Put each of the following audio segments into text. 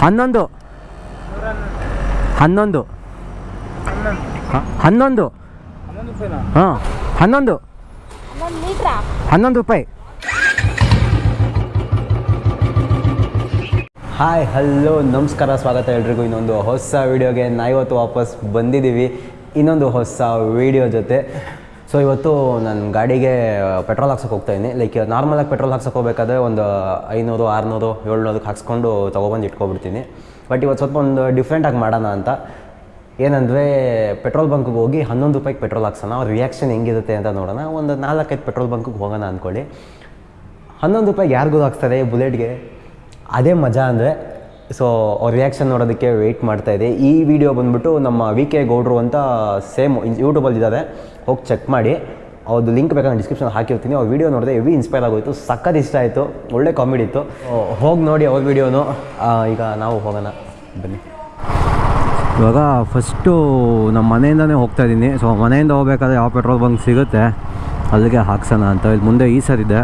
ಹನ್ನೊಂದು. ಹನ್ನೊಂದು. ಹನ್ನೊಂದು. ಹಾಂ, ಹನ್ನೊಂದು. ಹನ್ನೊಂದು ರೂಪಾಯಿ. ಹಾಯ್, ಹಲೋ, ನಮಸ್ಕಾರ, ಸ್ವಾಗತ ಎಲ್ರಿಗೂ. ಇನ್ನೊಂದು ಹೊಸ ವೀಡಿಯೋಗೆ ಇವತ್ತು ವಾಪಸ್ ಬಂದಿದ್ದೀವಿ. ಇನ್ನೊಂದು ಹೊಸ ವೀಡಿಯೋ ಜೊತೆ. ಸೊ ಇವತ್ತು ನನ್ನ ಗಾಡಿಗೆ ಪೆಟ್ರೋಲ್ ಹಾಕ್ಸೋಕೆ ಹೋಗ್ತಾಯಿದ್ದೀನಿ ಲೈಕ್ ನಾರ್ಮಲಾಗಿ ಪೆಟ್ರೋಲ್ ಹಾಕ್ಸಕ್ಕೆ ಹೋಗ್ಬೇಕಾದ್ರೆ ಒಂದು ಐನೂರು, ಆರುನೂರು ಏಳ್ನೂರಕ್ಕೆ ಹಾಕ್ಸ್ಕೊಂಡು ತೊಗೊಬಂದು ಇಟ್ಕೊಬಿಡ್ತೀನಿ. ಬಟ್ ಇವತ್ತು ಸ್ವಲ್ಪ ಒಂದು ಡಿಫ್ರೆಂಟಾಗಿ ಮಾಡೋಣ ಅಂತ. ಏನಂದರೆ ಪೆಟ್ರೋಲ್ ಬಂಕ್ಗೆ ಹೋಗಿ ಹನ್ನೊಂದು ರೂಪಾಯಿಗೆ ಪೆಟ್ರೋಲ್ ಹಾಕ್ಸೋಣ. ಅವ್ರ ರಿಯಾಕ್ಷನ್ ಹೆಂಗಿರುತ್ತೆ ಅಂತ ನೋಡೋಣ. ಒಂದು ನಾಲ್ಕೈದು ಪೆಟ್ರೋಲ್ ಬಂಕ್ಗೆ ಹೋಗೋಣ ಅಂದ್ಕೊಳ್ಳಿ ಹನ್ನೊಂದು ರೂಪಾಯಿಗೆ ಯಾರಿಗೂ ಹಾಕ್ಸ್ತಾರೆ ಬುಲೆಟ್ಗೆ? ಅದೇ ಮಜಾ ಅಂದರೆ ಸೊ ಅವ್ರ ರಿಯಾಕ್ಷನ್ ನೋಡೋದಕ್ಕೆ ವೆಯ್ಟ್ ಮಾಡ್ತಾ ಇದೆ. ಈ ವಿಡಿಯೋ ಬಂದ್ಬಿಟ್ಟು ನಮ್ಮ ವಿ ಕೆ ಗೌಡ್ರು ಅಂತ ಸೇಮ್ ಯೂಟ್ಯೂಬಲ್ಲಿ ಇದ್ದಾರೆ. ಹೋಗಿ ಚೆಕ್ ಮಾಡಿ. ಅವ್ರದ್ದು ಲಿಂಕ್ ಬೇಕಾದ್ರೆ ಡಿಸ್ಕ್ರಿಪ್ಷನ್ ಹಾಕಿರ್ತೀನಿ. ಅವ್ರ ವಿಡಿಯೋ ನೋಡಿದೆ ಹೆವಿ ಇನ್ಸ್ಪೈರ್ ಆಗೋಯ್ತು. ಸಖತ್ ಇಷ್ಟ ಆಯಿತು. ಒಳ್ಳೆ ಕಾಮಿಡಿ ಇತ್ತು. ಹೋಗಿ ನೋಡಿ ಅವ್ರ ವಿಡಿಯೋನು ಈಗ ನಾವು ಹೋಗೋಣ. ಬನ್ನಿ. ಇವಾಗ ಫಸ್ಟು ನಮ್ಮ ಮನೆಯಿಂದನೇ ಹೋಗ್ತಾ ಇದ್ದೀನಿ ಸೊ ಮನೆಯಿಂದ ಹೋಗ್ಬೇಕಾದ್ರೆ ಯಾವ ಪೆಟ್ರೋಲ್ ಬಂಕ್ ಸಿಗುತ್ತೆ? ಅಲ್ಲಿಗೆ ಹಾಕ್ಸೋಣ ಅಂತ. ಇಲ್ಲಿ ಮುಂದೆ ಈ ಸರ್ ಇದೆ.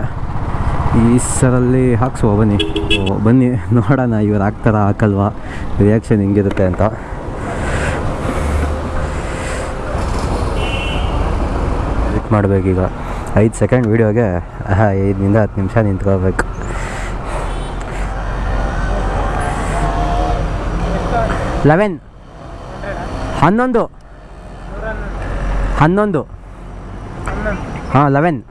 ಈ ಸರಲ್ಲಿ ಹಾಕ್ಸುವ, ಬನ್ನಿ. ಬನ್ನಿ. ನೋಡೋಣ, ಇವ್ರು ಹಾಕ್ತಾರ, ಹಾಕಲ್ವಾ? ರಿಯಾಕ್ಷನ್ ಹಿಂಗಿರುತ್ತೆ ಅಂತ. ವೆಯ್ಟ್ ಮಾಡಬೇಕೀಗ ಐದು ಸೆಕೆಂಡ್ ವೀಡಿಯೋಗೆ ಐದರಿಂದ ಹತ್ತು ನಿಮಿಷ ನಿಂತ್ಕೋಬೇಕು ಲೆವೆನ್. ಹನ್ನೊಂದು. ಹನ್ನೊಂದು. ಹಾಂ, ಲೆವೆನ್.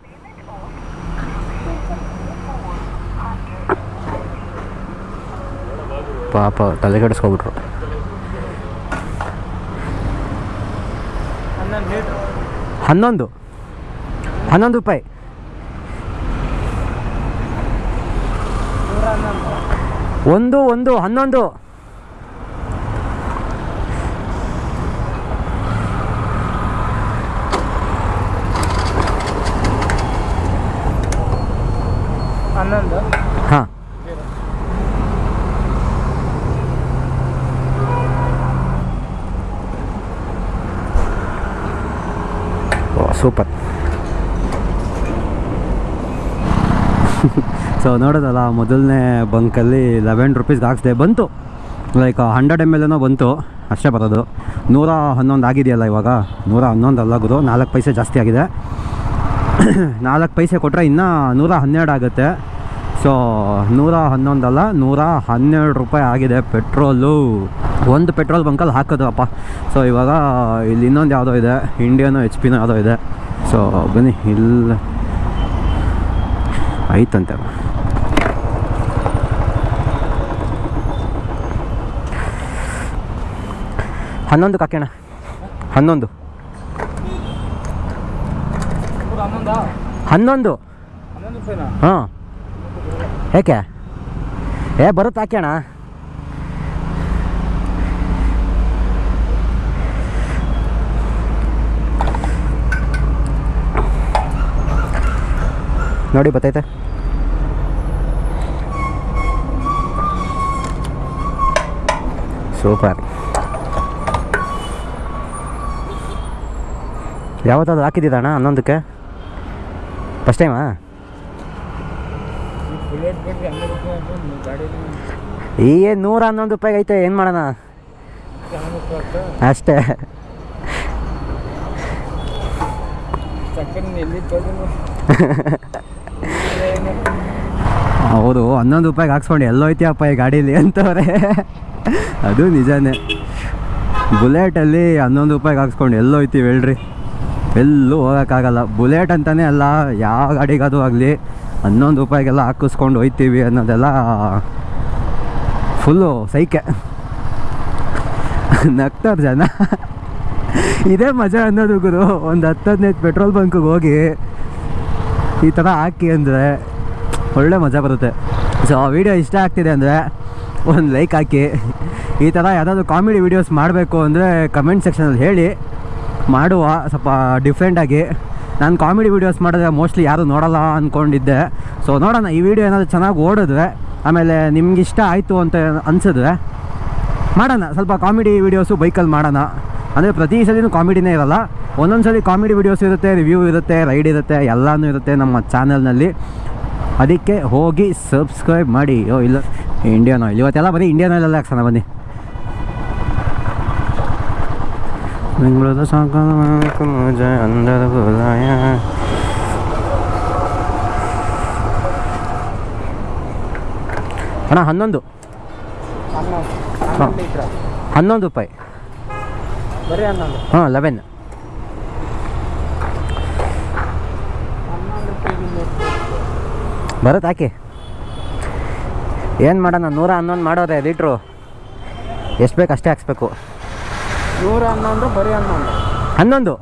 ಪಾಪ ತಲೆ ಕೆಡಿಸ್ಕೊಬಿಟ್ರು ಹನ್ನೊಂದು. ಹನ್ನೊಂದು ರೂಪಾಯಿ. ಒಂದು ಒಂದು ಹನ್ನೊಂದು ಹಾಂ ಓ ಸೂಪರ್. ಸೊ ನೋಡೋದಲ್ಲ, ಮೊದಲನೇ ಬಂಕಲ್ಲಿ ಲೆವೆನ್ ರುಪೀಸ್ಗೆ ಹಾಕ್ಸ್ದೆ. ಬಂತು. ಲೈಕ್ ಹಂಡ್ರೆಡ್ ಎಂ ಎಲ್ ಏನೋ ಬಂತು. ಅಷ್ಟೇ ಬರೋದು. ನೂರ ಹನ್ನೊಂದು ಆಗಿದೆಯಲ್ಲ ಇವಾಗ? ನೂರ ಹನ್ನೊಂದು ಅಲ್ಲ ಗುರು. ನಾಲ್ಕು ಪೈಸೆ ಜಾಸ್ತಿ ಆಗಿದೆ. ನಾಲ್ಕು ಪೈಸೆ ಕೊಟ್ಟರೆ ಇನ್ನೂ ನೂರ ಹನ್ನೆರಡು ಆಗುತ್ತೆ. ಸೊ ನೂರ ಹನ್ನೊಂದಲ್ಲ ನೂರ ಹನ್ನೆರಡು ರೂಪಾಯಿ ಆಗಿದೆ ಪೆಟ್ರೋಲು. ಒಂದು ಪೆಟ್ರೋಲ್ ಬಂಕಲ್ಲಿ ಹಾಕೋದಪ್ಪ. ಸೊ ಇವಾಗ ಇಲ್ಲಿ ಇನ್ನೊಂದು ಯಾವುದೋ ಇದೆ ಇಂಡಿಯನೋ ಎಚ್ ಪಿನೋ ಯಾವುದೋ ಇದೆ. ಸೊ ಬನ್ನಿ ಇಲ್ಲ. ಐತಂತೆ ಹನ್ನೊಂದು ಕಾಕೋಣ ಹನ್ನೊಂದು. ಹನ್ನೊಂದಾ. ಹಾಂ ಏಕೆ? ಏ ಬರುತ್ತೆ ಹಾಕ್ಯಣ ನೋಡಿ ಬತ್ತೈತೆ. ಸೂಪರ್. ಯಾವತ್ತಾದ್ರು ಹಾಕಿದ್ದಿದ್ದಣ್ಣ ಹನ್ನೊಂದಕ್ಕೆ? ಫಸ್ಟ್ ಟೈಮಾ ಈ ನೂರ ಹನ್ನೊಂದು ರೂಪಾಯಿಗೆ ಐತೆ ಏನು ಮಾಡೋಣ? ಅಷ್ಟೇ. ಹೌದು, ಹನ್ನೊಂದು ರೂಪಾಯಿಗೆ ಹಾಕ್ಸ್ಕೊಂಡು. ಎಲ್ಲೋಯ್ತಿಯಪ್ಪ ಈ ಗಾಡೀಲಿ ಅಂತವ್ರೆ. ಅದು ನಿಜಾನೇ. ಬುಲೆಟಲ್ಲಿ ಹನ್ನೊಂದು ರೂಪಾಯಿಗೆ ಹಾಕ್ಸ್ಕೊಂಡು. ಎಲ್ಲೋಯ್ತೀವಿ ಹೇಳ್ರಿ. ಎಲ್ಲೂ ಹೋಗೋಕ್ಕಾಗಲ್ಲ. ಬುಲೆಟ್ ಅಂತಲೇ ಅಲ್ಲ, ಯಾವ ಗಾಡಿಗಾದರೂ ಆಗಲಿ ಹನ್ನೊಂದು ರೂಪಾಯಿಗೆಲ್ಲ ಹಾಕಿಸ್ಕೊಂಡು ಹೋಯ್ತೀವಿ ಅನ್ನೋದೆಲ್ಲ ಫುಲ್ಲು ಸೈಕೆ. ನಗ್ತಾರೆ ಜನ. ಇದೇ ಮಜಾ ಅನ್ನೋದು ಗುರು. ಒಂದು ಹತ್ತು ಹದಿನೈದು ಪೆಟ್ರೋಲ್ ಬಂಕಿಗೆ ಹೋಗಿ ಈ ಥರ ಹಾಕಿ ಅಂದರೆ ಒಳ್ಳೆ ಮಜಾ ಬರುತ್ತೆ. ಸೊ ಆ ವಿಡಿಯೋ ಇಷ್ಟ ಆಗ್ತಿದೆ ಅಂದರೆ ಒಂದು ಲೈಕ್ ಹಾಕಿ. ಈ ಥರ ಯಾವುದಾದ್ರು ಕಾಮಿಡಿ ವೀಡಿಯೋಸ್ ಮಾಡಬೇಕು ಅಂದರೆ ಕಮೆಂಟ್ ಸೆಕ್ಷನಲ್ಲಿ ಹೇಳಿ. ಮಾಡುವ, ಸ್ವಲ್ಪ ಡಿಫ್ರೆಂಟಾಗಿ ನಾನು ಕಾಮಿಡಿ ವೀಡಿಯೋಸ್ ಮಾಡಿದ್ರೆ ಮೋಸ್ಟ್ಲಿ ಯಾರೂ ನೋಡಲ್ಲ ಅಂದ್ಕೊಂಡಿದ್ದೆ ಸೊ ನೋಡೋಣ, ಈ ವಿಡಿಯೋ ಏನಾದರೂ ಚೆನ್ನಾಗಿ ಓಡಿದ್ರೆ, ಆಮೇಲೆ ನಿಮ್ಗೆ ಇಷ್ಟ ಆಯಿತು ಅಂತ ಅನಿಸಿದ್ರೆ ಮಾಡೋಣ. ಸ್ವಲ್ಪ ಕಾಮಿಡಿ ವೀಡಿಯೋಸು ಬೈಕಲ್ಲಿ ಮಾಡೋಣ. ಅಂದರೆ ಪ್ರತಿ ಸಲಿನೂ ಕಾಮಿಡಿನೇ ಇರಲ್ಲ. ಒಂದೊಂದು ಸಲ ಕಾಮಿಡಿ ವೀಡಿಯೋಸ್ ಇರುತ್ತೆ ರಿವ್ಯೂ ಇರುತ್ತೆ ರೈಡ್ ಇರುತ್ತೆ, ಎಲ್ಲನೂ ಇರುತ್ತೆ ನಮ್ಮ ಚಾನಲ್ನಲ್ಲಿ ಅದಕ್ಕೆ ಹೋಗಿ ಸಬ್ಸ್ಕ್ರೈಬ್ ಮಾಡಿ. ಓ ಇಲ್ಲ ಇಂಡಿಯನ್ ಆಯಿಲ್ ಇವತ್ತೆಲ್ಲ ಬನ್ನಿ ಇಂಡಿಯನ್ ಆಯಿಲೆಲ್ಲ ಹಾಕ್ಸೋಣ ಬನ್ನಿ. ಬೆಂಗಳೂರು ಸಾಕು ಮುಜೆ ಅಂದರ ಬುಲಾಯ ಅಣ್ಣ ಹನ್ನೊಂದು. ಹನ್ನೊಂದು. ರೂಪಾಯಿ. ಹಾಂ ಲೆವೆನ್. ಬರುತ್ತೆ ಹಾಕಿ ಏನು ಮಾಡೋಣ ನೂರ ಹನ್ನೊಂದು ಮಾಡೋರೆ ಲೀಟ್ರು. ಎಷ್ಟು ಬೇಕು ಅಷ್ಟೇ ಹಾಕ್ಸ್ಬೇಕು. ನೂರ ಹನ್ನೊಂದು ಬರೀ ಹನ್ನೊಂದು. ಹನ್ನೊಂದು?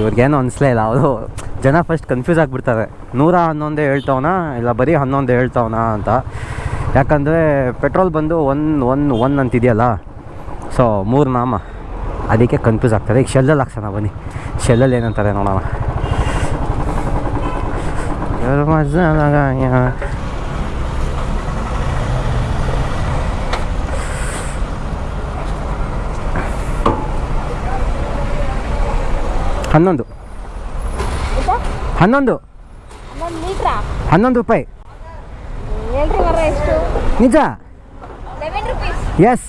ಇವ್ರಿಗೇನು ಅನಿಸ್ಲೇ ಇಲ್ಲ ಅವರು ಜನ ಫಸ್ಟ್ ಕನ್ಫ್ಯೂಸ್ ಆಗಿಬಿಡ್ತಾರೆ. ನೂರ ಹನ್ನೊಂದೇ ಹೇಳ್ತವನ ಇಲ್ಲ ಬರೀ ಹನ್ನೊಂದು ಹೇಳ್ತವನ ಅಂತ. ಯಾಕಂದರೆ ಪೆಟ್ರೋಲ್ ಬಂದು ಒನ್ ಒನ್ ಒನ್ ಅಂತಿದೆಯಲ್ಲ? ಸೊ ಮೂರು ನಾಮ. ಅದಕ್ಕೆ ಕನ್ಫ್ಯೂಸ್ ಆಗ್ತದೆ ಈಗ ಶೆಲ್ಲಲ್ಲಿ ಹಾಕ್ಸೋಣ, ಬನ್ನಿ. ಶೆಲ್ಲಲ್ಲಿ ಏನಂತಾರೆ ನೋಡೋಣ. ಹನ್ನೊಂದು. ಹನ್ನೊಂದು. ಹನ್ನೊಂದು ರೂಪಾಯಿ. ನಿಜ? ಎಸ್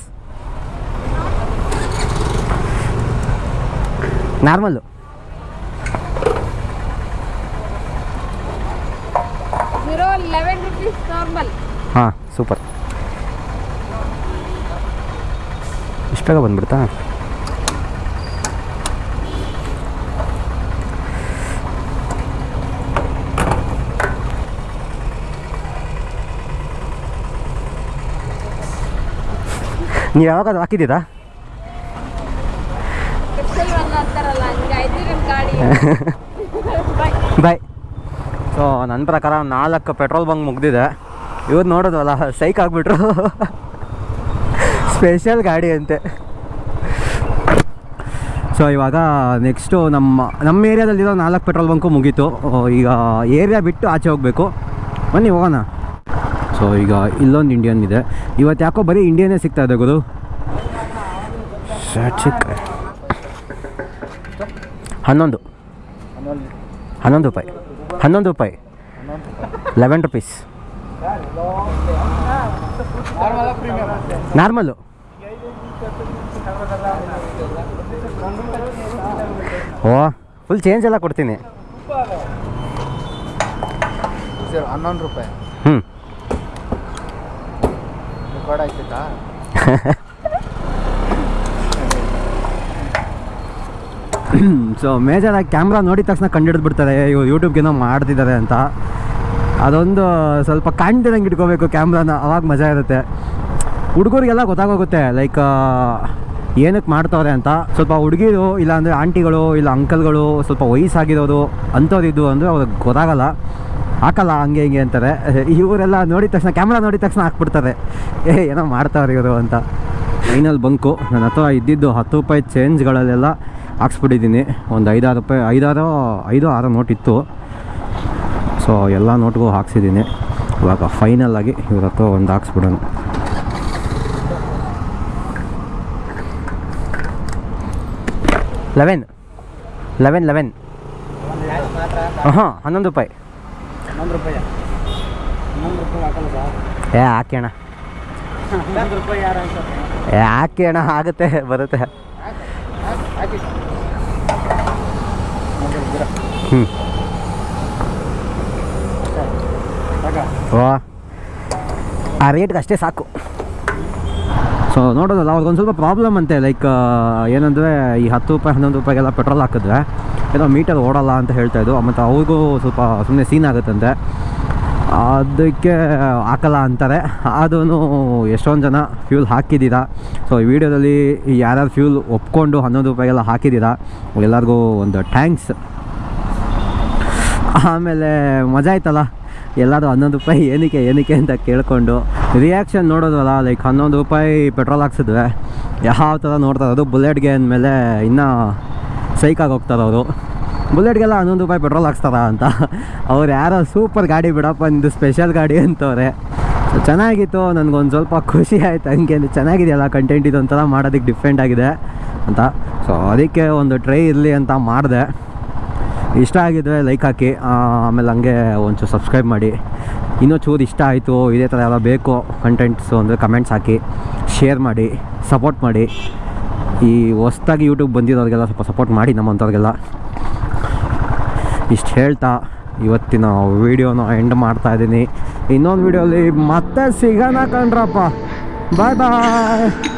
ನಾರ್ಮಲ್ಲು ಹಾಂ ಸೂಪರ್ ಇಷ್ಟು ಬೇಗ ಬಂದ್ಬಿಡ್ತಾ? ನೀವು ಯಾವಾಗಾದ್ರೂ ಹಾಕಿದ್ದೀರಾ? ಬಾಯ್ ಸೊ ನನ್ನ ಪ್ರಕಾರ ನಾಲ್ಕು ಪೆಟ್ರೋಲ್ ಬಂಕ್ ಮುಗ್ದಿದೆ. ಇವ್ರು ನೋಡೋದಲ್ಲ ಸೈಕ್ ಆಗಿಬಿಟ್ರು. ಸ್ಪೆಷಲ್ ಗಾಡಿ ಅಂತೆ. ಸೊ ಇವಾಗ ನೆಕ್ಸ್ಟು ನಮ್ಮ ನಮ್ಮ ಏರಿಯಾದಲ್ಲಿರೋ ನಾಲ್ಕು ಪೆಟ್ರೋಲ್ ಬಂಕು ಮುಗೀತು. ಈಗ ಏರಿಯಾ ಬಿಟ್ಟು ಆಚೆ ಹೋಗಬೇಕು. ಬನ್ನಿ ಹೋಗೋಣ. ಸೊ, ಈಗ ಇಲ್ಲೊಂದು ಇಂಡಿಯನ್ ಇದೆ. ಇವತ್ತು ಯಾಕೋ ಬರೀ ಇಂಡಿಯನ್ನೇ ಸಿಗ್ತಾ ಇದೆ ಗುರು. ಹನ್ನೊಂದು. ಹನ್ನೊಂದು ರೂಪಾಯಿ. ಹನ್ನೊಂದು ರೂಪಾಯಿ. ಲೆವೆನ್ ರುಪೀಸ್ ನಾರ್ಮಲ್ಲು ಓ ಫುಲ್ ಚೇಂಜ್ ಎಲ್ಲ ಕೊಡ್ತೀನಿ. ಹನ್ನೊಂದು ರೂಪಾಯಿ ಹ್ಞೂ ರೆಕಾರ್ಡ್ ಆಯ್ತೈತಾ ಸೊ ಮೇಜರಾಗಿ ಕ್ಯಾಮ್ರಾ ನೋಡಿದ ತಕ್ಷಣ ಕಂಡಿಡ್ದು ಬಿಡ್ತಾರೆ ಇವ್ರು ಯೂಟ್ಯೂಬ್ಗೇನೋ ಮಾಡ್ತಿದ್ದಾರೆ ಅಂತ. ಅದೊಂದು ಸ್ವಲ್ಪ ಕಾಣ್ತಿರಂಗೆ ಇಟ್ಕೋಬೇಕು ಕ್ಯಾಮ್ರಾನ ಅವಾಗ ಮಜಾ ಇರುತ್ತೆ. ಹುಡುಗರಿಗೆಲ್ಲ ಗೊತ್ತಾಗೋಗುತ್ತೆ ಲೈಕ್ ಏನಕ್ಕೆ ಮಾಡ್ತವ್ರೆ ಅಂತ. ಸ್ವಲ್ಪ ಹುಡುಗಿರು, ಇಲ್ಲಾಂದರೆ ಆಂಟಿಗಳು, ಇಲ್ಲ ಅಂಕಲ್ಗಳು ಸ್ವಲ್ಪ ವಯಸ್ಸಾಗಿರೋರು, ಅಂಥವ್ರಿದ್ದು ಅಂದರೆ ಅವ್ರಿಗೆ ಗೊತ್ತಾಗಲ್ಲ. ಹಾಕಲ್ಲ ಹಂಗೆ ಹಿಂಗೆ ಅಂತಾರೆ. ಇವರೆಲ್ಲ ನೋಡಿದ ತಕ್ಷಣ ಕ್ಯಾಮ್ರಾ ನೋಡಿದ ತಕ್ಷಣ ಹಾಕ್ಬಿಡ್ತಾರೆ. ಏ ಏನೋ ಮಾಡ್ತಾವ್ರೆ ಇವರು ಅಂತ. Final bunk. ನನ್ನ ಹತ್ರ ಇದ್ದಿದ್ದು ಹತ್ತು ರೂಪಾಯಿ ಚೇಂಜ್ಗಳಲ್ಲೆಲ್ಲ ಹಾಕ್ಸ್ಬಿಟ್ಟಿದ್ದೀನಿ. ಒಂದು ಐದಾರು ರೂಪಾಯಿ ಐದಾರು ಐದು ಆರು ನೋಟ್ ಇತ್ತು. ಸೊ ಎಲ್ಲ ನೋಟ್ಗೂ ಹಾಕ್ಸಿದ್ದೀನಿ. ಇವಾಗ ಫೈನಲ್ ಆಗಿ ಇವ್ರ ಹತ್ರ ಒಂದು ಹಾಕ್ಸ್ಬಿಡೋಣ. ಲೆವೆನ್ ಲೆವೆನ್ ಲೆವೆನ್ ಹಾಂ ಹನ್ನೊಂದು ರೂಪಾಯಿ. ಹನ್ನೊಂದು ರೂಪಾಯಿ. ಹನ್ನೊಂದು ರೂಪಾಯಿ ಹಾಕಲ್ಲ ಸರ್. ಏ ಹಾಕಿ ಅಣ್ಣ. ಹನ್ನೊಂದು ರೂಪಾಯಿ ಯಾರು ಅನ್ಸುತ್ತೆ ಏ ಹಾಕಿ ಅಣ್ಣ ಆಗುತ್ತೆ ಬರುತ್ತೆ. ಹಾಕಿ. ಹ್ಞೂ ಓ ಆ ರೇಟ್ಗೆ ಅಷ್ಟೇ ಸಾಕು. ಸೊ ನೋಡೋದಲ್ಲ ಅವ್ರಿಗೊಂದು ಸ್ವಲ್ಪ ಪ್ರಾಬ್ಲಮ್ ಅಂತೆ ಲೈಕ್ ಏನಂದರೆ ಈ ಹತ್ತು ರೂಪಾಯಿ ಹನ್ನೊಂದು ರೂಪಾಯಿಗೆಲ್ಲ ಪೆಟ್ರೋಲ್ ಹಾಕಿದ್ರೆ. ಏನೋ ಮೀಟರ್ ಓಡಲ್ಲ ಅಂತ ಹೇಳ್ತಾ ಇದ್ದು ಮತ್ತು ಅವ್ರಿಗೂ ಸ್ವಲ್ಪ ಸುಮ್ಮನೆ ಸೀನ್ ಆಗುತ್ತಂತೆ. ಅದಕ್ಕೆ ಹಾಕಲ್ಲ ಅಂತಾರೆ. ಅದೂ ಎಷ್ಟೊಂದು ಜನ ಫ್ಯೂಲ್ ಹಾಕಿದ್ದೀರಾ? ಸೊ ಈ ವಿಡಿಯೋದಲ್ಲಿ ಯಾರ್ಯಾರು ಫ್ಯೂಲ್ ಒಪ್ಕೊಂಡು ಹನ್ನೊಂದು ರೂಪಾಯಿಗೆಲ್ಲ ಹಾಕಿದ್ದೀರಾ? ಎಲ್ಲರಿಗೂ ಒಂದು ಥ್ಯಾಂಕ್ಸ್ ಆಮೇಲೆ ಮಜಾ ಆಯ್ತಲ್ಲ? ಎಲ್ಲರೂ ಹನ್ನೊಂದು ರೂಪಾಯಿ ಏನಕ್ಕೆ ಏನಕ್ಕೆ ಅಂತ ಕೇಳಿಕೊಂಡು ರಿಯಾಕ್ಷನ್ ನೋಡೋದಲ್ಲ ಲೈಕ್ ಹನ್ನೊಂದು ರೂಪಾಯಿ ಪೆಟ್ರೋಲ್ ಹಾಕ್ಸಿದ್ವಿ. ಯಾವ ಥರ ನೋಡ್ತಾರೆ ಅದು ಬುಲೆಟ್ಗೆ ಅಂದಮೇಲೆ ಇನ್ನೂ ಸೈಕಾಗಿ ಹೋಗ್ತಾರೆ ಅವರು ಬುಲೆಟ್ಗೆಲ್ಲ ಹನ್ನೊಂದು ರೂಪಾಯಿ ಪೆಟ್ರೋಲ್ ಹಾಕ್ಸ್ತಾರ ಅಂತ. ಅವ್ರು ಯಾರೋ ಸೂಪರ್ ಗಾಡಿ ಬಿಡಪ್ಪ, ನಿಂದು ಸ್ಪೆಷಲ್ ಗಾಡಿ ಅಂತವ್ರೆ. ಚೆನ್ನಾಗಿತ್ತು, ನನಗೊಂದು ಸ್ವಲ್ಪ ಖುಷಿ ಆಯಿತು, ಹಂಗೆ ಚೆನ್ನಾಗಿದೆಯಲ್ಲ ಕಂಟೆಂಟ್ ಇದೊಂಥರ ಮಾಡೋದಕ್ಕೆ ಡಿಫ್ರೆಂಟ್ ಆಗಿದೆ ಅಂತ. ಸೊ ಅದಕ್ಕೆ ಒಂದು ಟ್ರೈ ಇರಲಿ ಅಂತ ಮಾಡಿದೆ. ಇಷ್ಟ ಆಗಿದ್ರೆ ಲೈಕ್ ಹಾಕಿ ಆಮೇಲೆ ಹಂಗೆ ಒಂಚೂರು ಸಬ್ಸ್ಕ್ರೈಬ್ ಮಾಡಿ. ಇನ್ನೂ ಚೂರು ಇಷ್ಟ ಆಯಿತು, ಇದೇ ಥರ ಎಲ್ಲ ಬೇಕು ಕಂಟೆಂಟ್ಸು ಅಂದರೆ ಕಮೆಂಟ್ಸ್ ಹಾಕಿ ಶೇರ್ ಮಾಡಿ ಸಪೋರ್ಟ್ ಮಾಡಿ. ಈ ಹೊಸ್ದಾಗಿ ಯೂಟ್ಯೂಬ್ ಬಂದಿರೋರಿಗೆಲ್ಲ ಸ್ವಲ್ಪ ಸಪೋರ್ಟ್ ಮಾಡಿ ನಮ್ಮಂಥವ್ರಿಗೆಲ್ಲ. ಇಷ್ಟು ಹೇಳ್ತಾ ಇವತ್ತಿನ ವೀಡಿಯೋನ ಎಂಡ್ ಮಾಡ್ತಾ ಇದ್ದೀನಿ. ಇನ್ನೊಂದು ವೀಡಿಯೋಲಿ ಮತ್ತೆ ಸಿಗೋಣ ಕಣ್ರಪ್ಪ. ಬಾಯ್ ಬಾಯ್